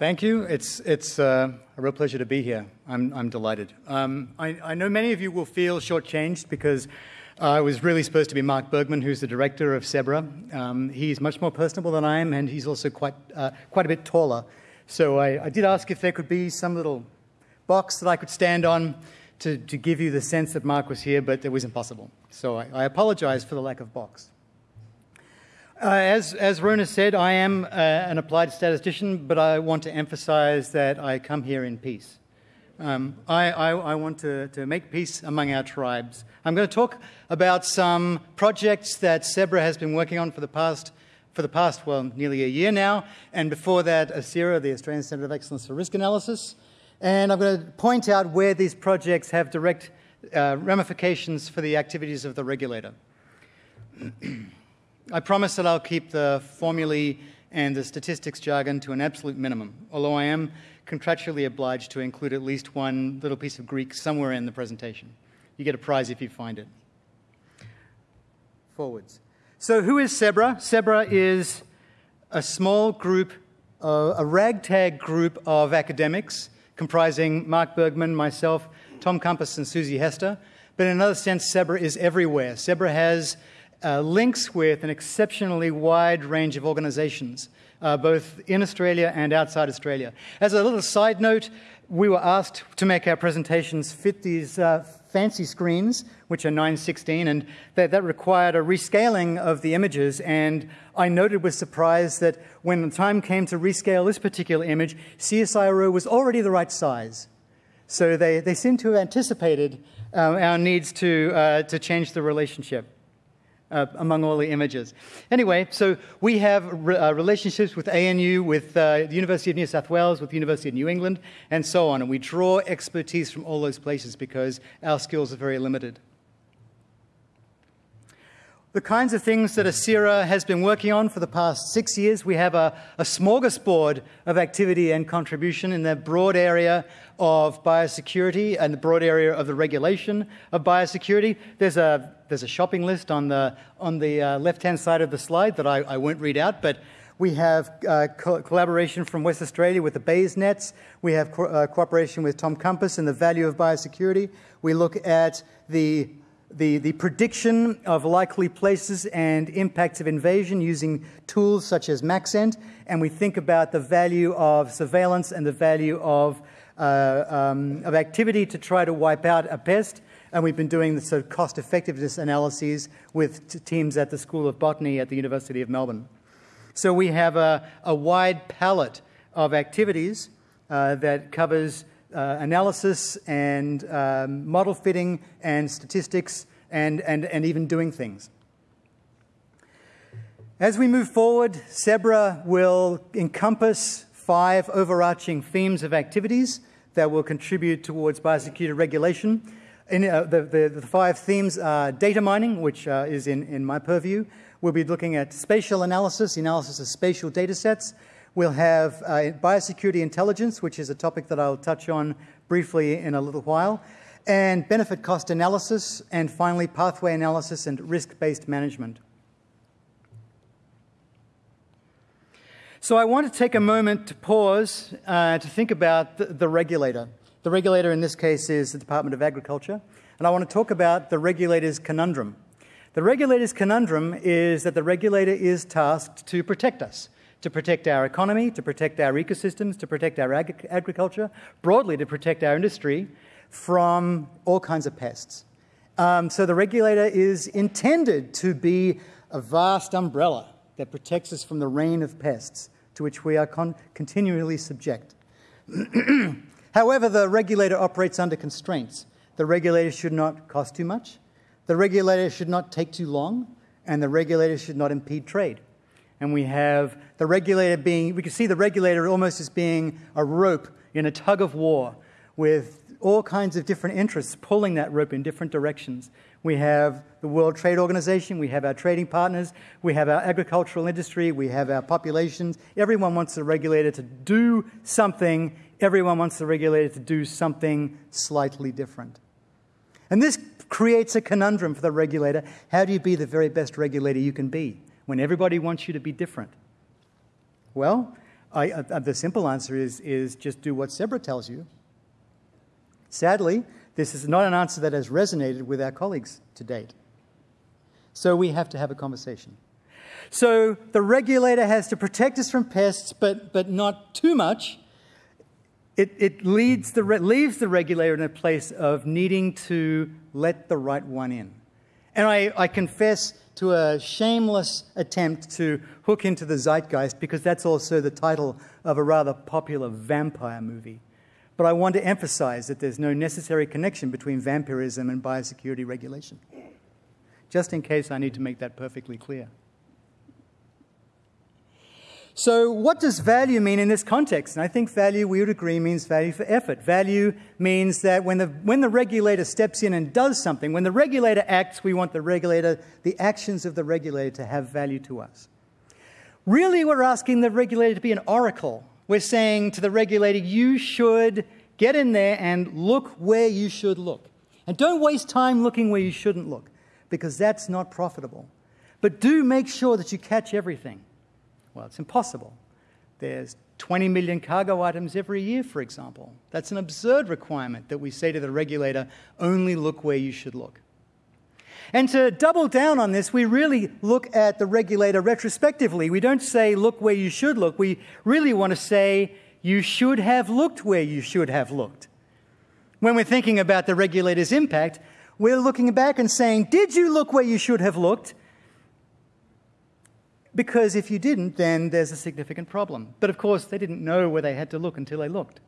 Thank you. It's, it's uh, a real pleasure to be here. I'm, I'm delighted. Um, I, I, know many of you will feel shortchanged because uh, I was really supposed to be Mark Burgman, who's the director of CEBRA. Um, he's much more personable than I am, and he's also quite, uh, quite a bit taller. So I, I, did ask if there could be some little box that I could stand on to, to give you the sense that Mark was here, but it was impossible. So I, I apologize for the lack of box. Uh, as, as Rona said, I am uh, an applied statistician, but I want to emphasize that I come here in peace. Um, I, I, I, want to, to make peace among our tribes. I'm going to talk about some projects that CEBRA has been working on for the past, for the past well, nearly a year now, and before that, ACERA, the Australian Centre of Excellence for Risk Analysis. And I'm going to point out where these projects have direct uh, ramifications for the activities of the regulator. I promise that I'll keep the formulae and the statistics jargon to an absolute minimum, although I am contractually obliged to include at least one little piece of Greek somewhere in the presentation. You get a prize if you find it. Forwards. So, who is CEBRA? CEBRA is a small group, uh, a ragtag group of academics comprising Mark Burgman, myself, Tom Kompas, and Susie Hester. But in another sense, CEBRA is everywhere. CEBRA has uh, links with an exceptionally wide range of organizations, uh, both in Australia and outside Australia. As a little side note, we were asked to make our presentations fit these uh, fancy screens, which are 916, and that, that, required a rescaling of the images. And I noted with surprise that when the time came to rescale this particular image, CSIRO was already the right size. So they, they seem to have anticipated uh, our needs to, uh, to change the relationship uh, among all the images. Anyway, so we have re- uh, relationships with ANU, with uh, the University of New South Wales, with the University of New England, and so on. And we draw expertise from all those places because our skills are very limited. The kinds of things that ACERA has been working on for the past six years, we have a, a smorgasbord of activity and contribution in the broad area of biosecurity and the broad area of the regulation of biosecurity. There's a, there's a shopping list on the, on the uh, left hand side of the slide that I, I won't read out, but we have uh, co- collaboration from West Australia with the Bayes nets. We have co- uh, cooperation with Tom Kompas and the value of biosecurity. We look at the the, the prediction of likely places and impacts of invasion using tools such as Maxent, and we think about the value of surveillance and the value of uh, um, of activity to try to wipe out a pest. And we've been doing the sort of cost effectiveness analyses with teams at the School of Botany at the University of Melbourne. So we have a, a wide palette of activities uh, that covers uh, analysis and um, model fitting and statistics and, and, and even doing things. As we move forward, CEBRA will encompass five overarching themes of activities that will contribute towards biosecurity regulation. In, uh, the, the, the, five themes are data mining, which uh, is in, in my purview. We'll be looking at spatial analysis, analysis of spatial data sets. We'll have uh, biosecurity intelligence, which is a topic that I'll touch on briefly in a little while, and benefit cost analysis, and finally, pathway analysis and risk based management. So I want to take a moment to pause uh, to think about the, the, regulator. The regulator in this case is the Department of Agriculture, and I want to talk about the regulator's conundrum. The regulator's conundrum is that the regulator is tasked to protect us, to protect our economy, to protect our ecosystems, to protect our ag- agriculture, broadly to protect our industry from all kinds of pests. Um, so the regulator is intended to be a vast umbrella that protects us from the rain of pests to which we are con- continually subject. However, the regulator operates under constraints. The regulator should not cost too much, the regulator should not take too long, and the regulator should not impede trade. And we have the regulator being, we can see the regulator almost as being a rope in a tug of war with all kinds of different interests pulling that rope in different directions. We have the World Trade Organization, we have our trading partners, we have our agricultural industry, we have our populations. Everyone wants the regulator to do something, everyone wants the regulator to do something slightly different. And this creates a conundrum for the regulator. How do you be the very best regulator you can be when everybody wants you to be different? Well, I, uh, the simple answer is, is just do what Zebra tells you. Sadly, this is not an answer that has resonated with our colleagues to date. So we have to have a conversation. So the regulator has to protect us from pests, but, but not too much. It, it leads the, leaves the regulator in a place of needing to let the right one in. And I, I confess to a shameless attempt to hook into the zeitgeist because that's also the title of a rather popular vampire movie. But I want to emphasize that there's no necessary connection between vampirism and biosecurity regulation, just in case I need to make that perfectly clear. So, what does value mean in this context? And I think value, we would agree, means value for effort. Value means that when the, when the regulator steps in and does something, when the regulator acts, we want the regulator, the actions of the regulator to have value to us. Really, we're asking the regulator to be an oracle. We're saying to the regulator, you should get in there and look where you should look. And don't waste time looking where you shouldn't look, because that's not profitable. But do make sure that you catch everything. Well, it's impossible. There's 20 million cargo items every year, for example. That's an absurd requirement that we say to the regulator only look where you should look. And to double down on this, we really look at the regulator retrospectively. We don't say, look where you should look. We really want to say, you should have looked where you should have looked. When we're thinking about the regulator's impact, we're looking back and saying, did you look where you should have looked? Because if you didn't, then there's a significant problem. But of course, they didn't know where they had to look until they looked.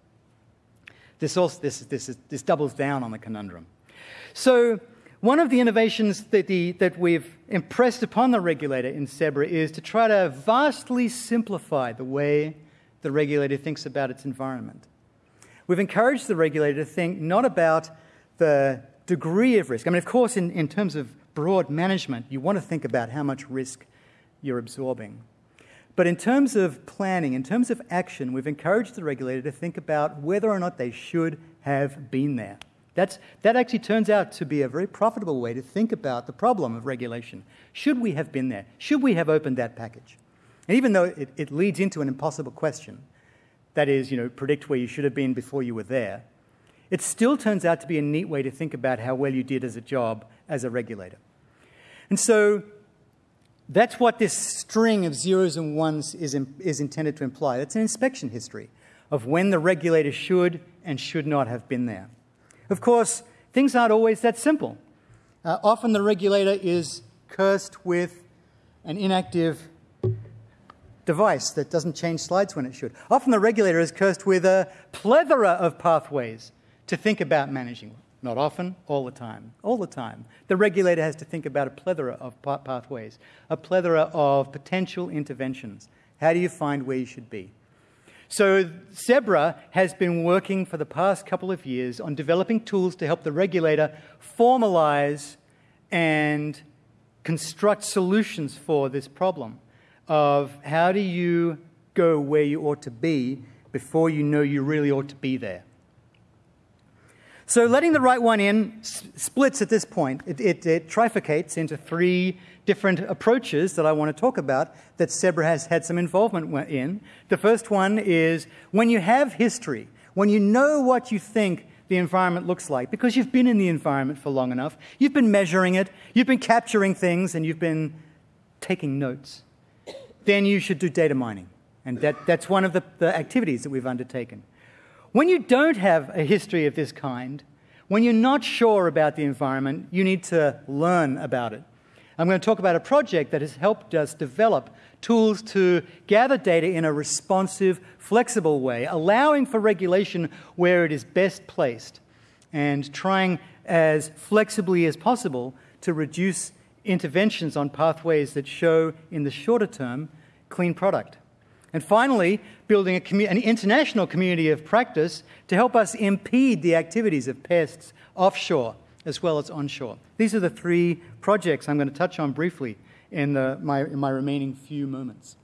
This, also, this, this, this doubles down on the conundrum. So, one of the innovations that, the, that we've impressed upon the regulator in CEBRA is to try to vastly simplify the way the regulator thinks about its environment. We've encouraged the regulator to think not about the degree of risk. I mean, of course, in, in terms of broad management, you want to think about how much risk you're absorbing. But in terms of planning, in terms of action, we've encouraged the regulator to think about whether or not they should have been there. That's, that actually turns out to be a very profitable way to think about the problem of regulation. Should we have been there? Should we have opened that package? And even though it, it leads into an impossible question, that is, you know, predict where you should have been before you were there, it still turns out to be a neat way to think about how well you did as a job as a regulator. And so that's what this string of zeros and ones is, in, is intended to imply. That's an inspection history of when the regulator should and should not have been there. Of course, things aren't always that simple. Uh, often the regulator is cursed with an inactive device that doesn't change slides when it should. Often the regulator is cursed with a plethora of pathways to think about managing. Not often, all the time. All the time. The regulator has to think about a plethora of pathways, a plethora of potential interventions. How do you find where you should be? So, CEBRA has been working for the past couple of years on developing tools to help the regulator formalize and construct solutions for this problem of how do you go where you ought to be before you know you really ought to be there. So letting the right one in splits at this point. It, it, it, trifurcates into three different approaches that I want to talk about that CEBRA has had some involvement in. The first one is when you have history, when you know what you think the environment looks like, because you've been in the environment for long enough, you've been measuring it, you've been capturing things, and you've been taking notes, then you should do data mining. And that, that's one of the, the activities that we've undertaken. When you don't have a history of this kind, when you're not sure about the environment, you need to learn about it. I'm going to talk about a project that has helped us develop tools to gather data in a responsive, flexible way, allowing for regulation where it is best placed, and trying as flexibly as possible to reduce interventions on pathways that show, in the shorter term, clean product. And finally, building an international community of practice to help us impede the activities of pests offshore as well as onshore. These are the three projects I'm going to touch on briefly in, the, my, in my remaining few moments.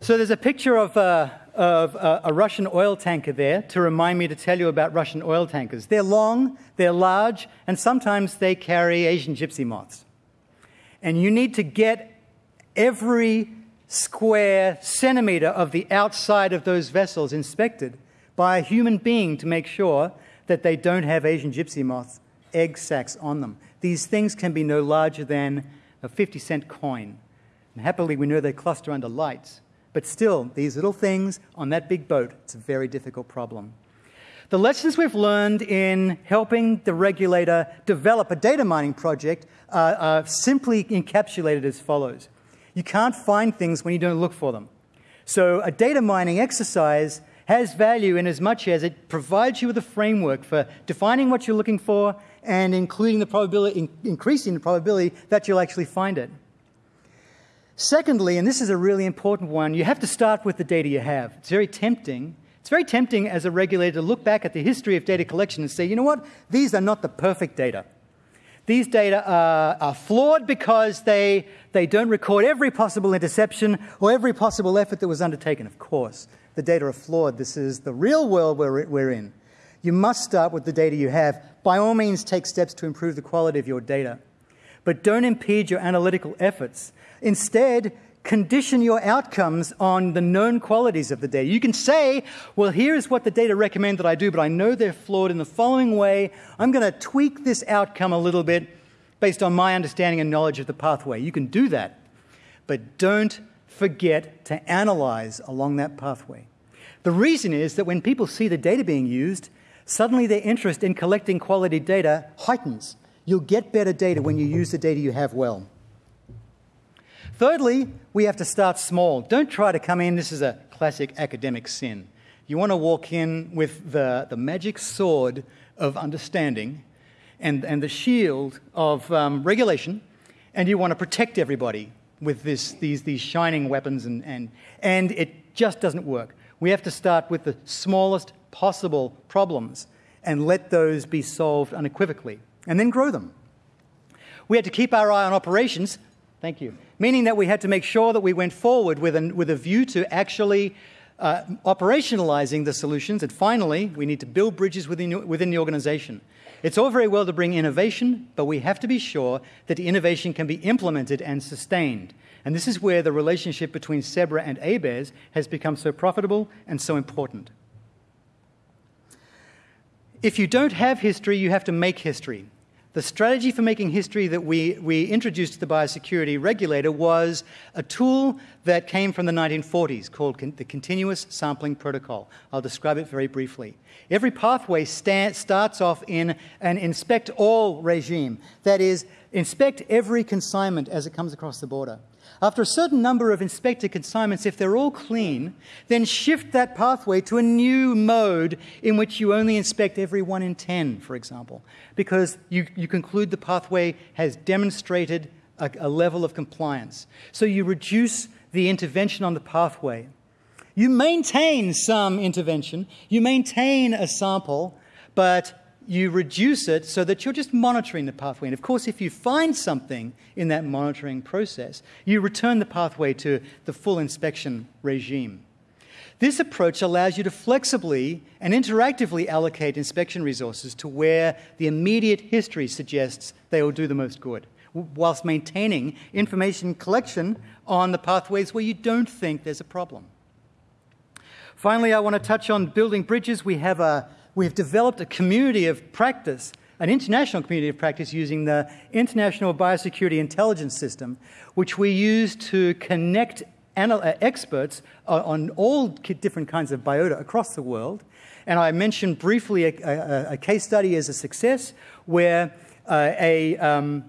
So there's a picture of, uh, of uh, a Russian oil tanker there to remind me to tell you about Russian oil tankers. They're long, they're large, and sometimes they carry Asian gypsy moths. And you need to get every square centimeter of the outside of those vessels inspected by a human being to make sure that they don't have Asian gypsy moth egg sacs on them. These things can be no larger than a 50 cent coin. And happily, we know they cluster under lights. But still, these little things on that big boat, it's a very difficult problem. The lessons we've learned in helping the regulator develop a data mining project are, are simply encapsulated as follows. You can't find things when you don't look for them. So, a data mining exercise has value in as much as it provides you with a framework for defining what you're looking for and including the probability, increasing the probability that you'll actually find it. Secondly, and this is a really important one, you have to start with the data you have. It's very tempting. It's very tempting as a regulator to look back at the history of data collection and say, you know what, these are not the perfect data. These data are, are, flawed because they, they don't record every possible interception or every possible effort that was undertaken. Of course, the data are flawed. This is the real world we're, we're in. You must start with the data you have. By all means, take steps to improve the quality of your data. But don't impede your analytical efforts. Instead, condition your outcomes on the known qualities of the data. You can say, well, here's what the data recommend that I do, but I know they're flawed in the following way. I'm going to tweak this outcome a little bit based on my understanding and knowledge of the pathway. You can do that, but don't forget to analyze along that pathway. The reason is that when people see the data being used, suddenly their interest in collecting quality data heightens. You'll get better data when you use the data you have well. Thirdly, we have to start small. Don't try to come in, this is a classic academic sin. You want to walk in with the, the magic sword of understanding and, and the shield of um, regulation, and you want to protect everybody with this, these, these shining weapons, and, and, and it just doesn't work. We have to start with the smallest possible problems and let those be solved unequivocally, and then grow them. We had to keep our eye on operations. Thank you meaning that we had to make sure that we went forward with, an, with a view to actually uh, operationalizing the solutions. And finally, we need to build bridges within, within the organization. It's all very well to bring innovation, but we have to be sure that the innovation can be implemented and sustained. And this is where the relationship between CEBRA and ABARES has become so profitable and so important. If you don't have history, you have to make history. The strategy for making history that we, we introduced to the biosecurity regulator was a tool that came from the 1940s called con- the Continuous Sampling Protocol. I'll describe it very briefly. Every pathway sta- starts off in an inspect all regime, that is, inspect every consignment as it comes across the border. After a certain number of inspected consignments, if they're all clean, then shift that pathway to a new mode in which you only inspect every one in 10, for example, because you, you conclude the pathway has demonstrated a, a level of compliance. So you reduce the intervention on the pathway. You maintain some intervention, you maintain a sample, but you reduce it so that you're just monitoring the pathway. And of course, if you find something in that monitoring process, you return the pathway to the full inspection regime. This approach allows you to flexibly and interactively allocate inspection resources to where the immediate history suggests they will do the most good, whilst maintaining information collection on the pathways where you don't think there's a problem. Finally, I want to touch on building bridges. We have a we've developed a community of practice, an international community of practice using the International Biosecurity Intelligence System, which we use to connect uh, experts on all different kinds of biota across the world. And I mentioned briefly a, a, a case study as a success where uh, a, um,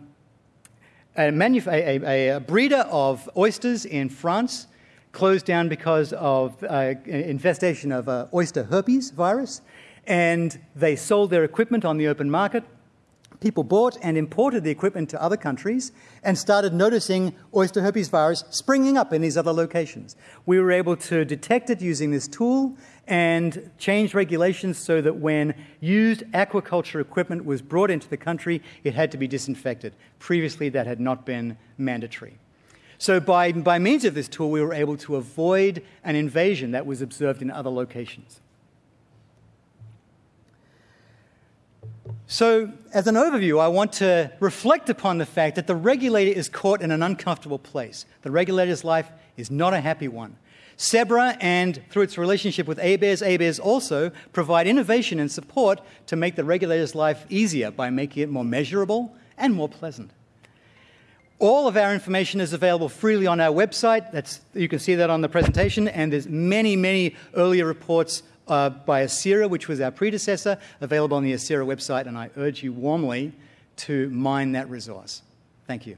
a, breeder of oysters in France closed down because of uh, infestation of uh, oyster herpes virus and they sold their equipment on the open market. People bought and imported the equipment to other countries and started noticing oyster herpes virus springing up in these other locations. We were able to detect it using this tool and change regulations so that when used aquaculture equipment was brought into the country, it had to be disinfected. Previously, that had not been mandatory. So, by, by means of this tool, we were able to avoid an invasion that was observed in other locations. So, as an overview, I want to reflect upon the fact that the regulator is caught in an uncomfortable place. The regulator's life is not a happy one. CEBRA and through its relationship with ABARES, ABARES also provide innovation and support to make the regulator's life easier by making it more measurable and more pleasant. All of our information is available freely on our website. That's, you can see that on the presentation, and there's many, many earlier reports uh, by ACERA, which was our predecessor, available on the ACERA website, and I urge you warmly to mine that resource. Thank you.